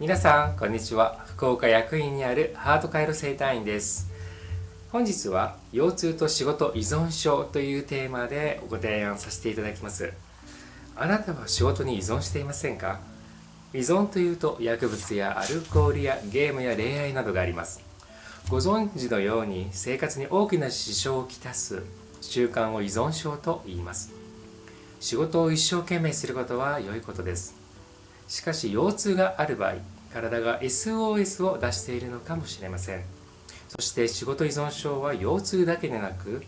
皆さんこんにちは。福岡役員にあるハートカイロ生態院です。本日は腰痛と仕事依存症というテーマでご提案させていただきます。あなたは仕事に依存していませんか？依存というと薬物やアルコールやゲームや恋愛などがあります。ご存知のように生活に大きな支障をきたす習慣を依存症と言います。仕事を一生懸命することは良いことです。しかし腰痛がある場合体が SOS を出しているのかもしれません。そして仕事依存症は腰痛だけでなく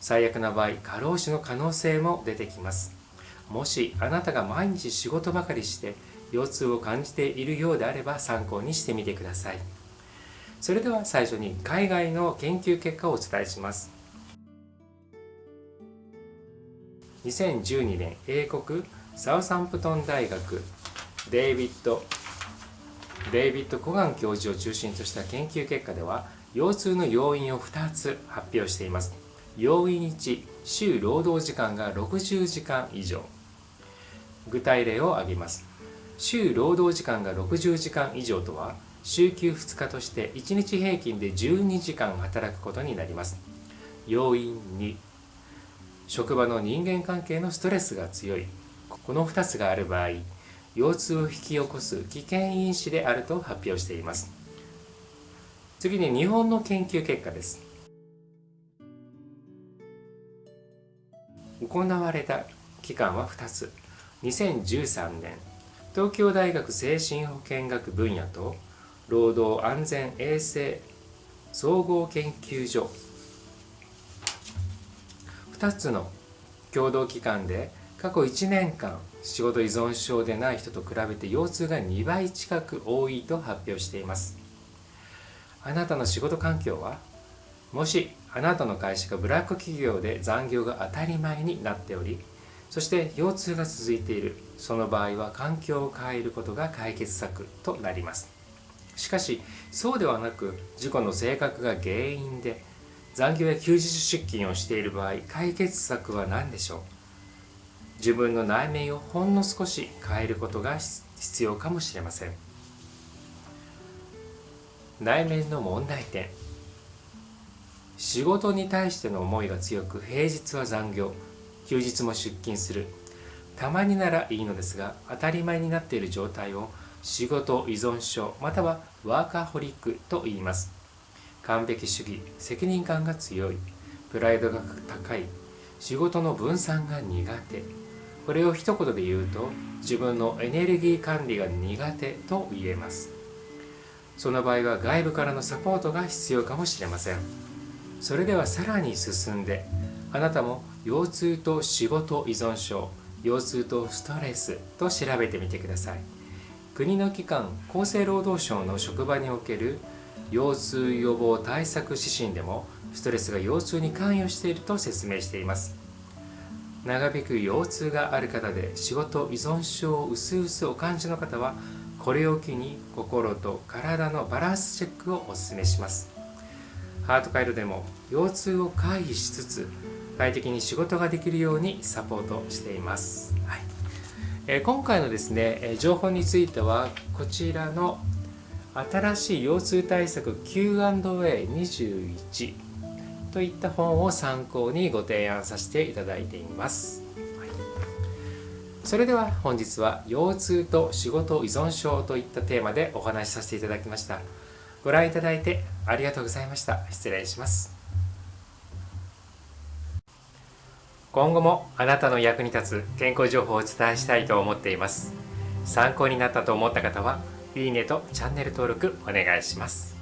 最悪な場合過労死の可能性も出てきます。もしあなたが毎日仕事ばかりして腰痛を感じているようであれば参考にしてみてください。それでは最初に海外の研究結果をお伝えします。2012年英国サウサンプトン大学デイビッド・デイビッド・コガン教授を中心とした研究結果では腰痛の要因を2つ発表しています。要因1週労働時間が60時間以上。具体例を挙げます。週労働時間が60時間以上とは週休2日として1日平均で12時間働くことになります。要因2職場の人間関係のストレスが強い。この2つがある場合腰痛を引き起こす危険因子であると発表しています。次に日本の研究結果です。行われた期間は2つ。2013年。東京大学精神保健学分野と労働安全衛生総合研究所。2つの共同機関で過去1年間仕事依存症でない人と比べて腰痛が2倍近く多いと発表しています。あなたの仕事環境はもしあなたの会社がブラック企業で残業が当たり前になっておりそして腰痛が続いている。その場合は環境を変えることが解決策となります。しかしそうではなく事故の性格が原因で残業や休日出勤をしている場合解決策は何でしょう？自分の内面をほんの少し変えることが必要かもしれません。内面の問題点。仕事に対しての思いが強く平日は残業。休日も出勤する。たまにならいいのですが当たり前になっている状態を仕事依存症またはワーカーホリックと言います。完璧主義責任感が強い。プライドが高い。仕事の分散が苦手。これを一言で言うと自分のエネルギー管理が苦手と言えます。その場合は外部からのサポートが必要かもしれません。それではさらに進んであなたも腰痛と仕事依存症腰痛とストレスと調べてみてください。国の機関厚生労働省の職場における腰痛予防対策指針でもストレスが腰痛に関与していると説明しています。長引く腰痛がある方で仕事依存症を薄々お感じの方はこれを機に心と体のバランスチェックをお勧めします。ハートカイロでも腰痛を回避しつつ快適に仕事ができるようにサポートしています、はい。え、今回のですね情報についてはこちらの新しい腰痛対策 Q&A21 といった本を参考にご提案させていただいています。はい、それでは本日は腰痛と仕事依存症といったテーマでお話しさせていただきました。ご覧いただいてありがとうございました。失礼します。今後もあなたの役に立つ健康情報をお伝えしたいと思っています。参考になったと思った方は、いいねとチャンネル登録お願いします。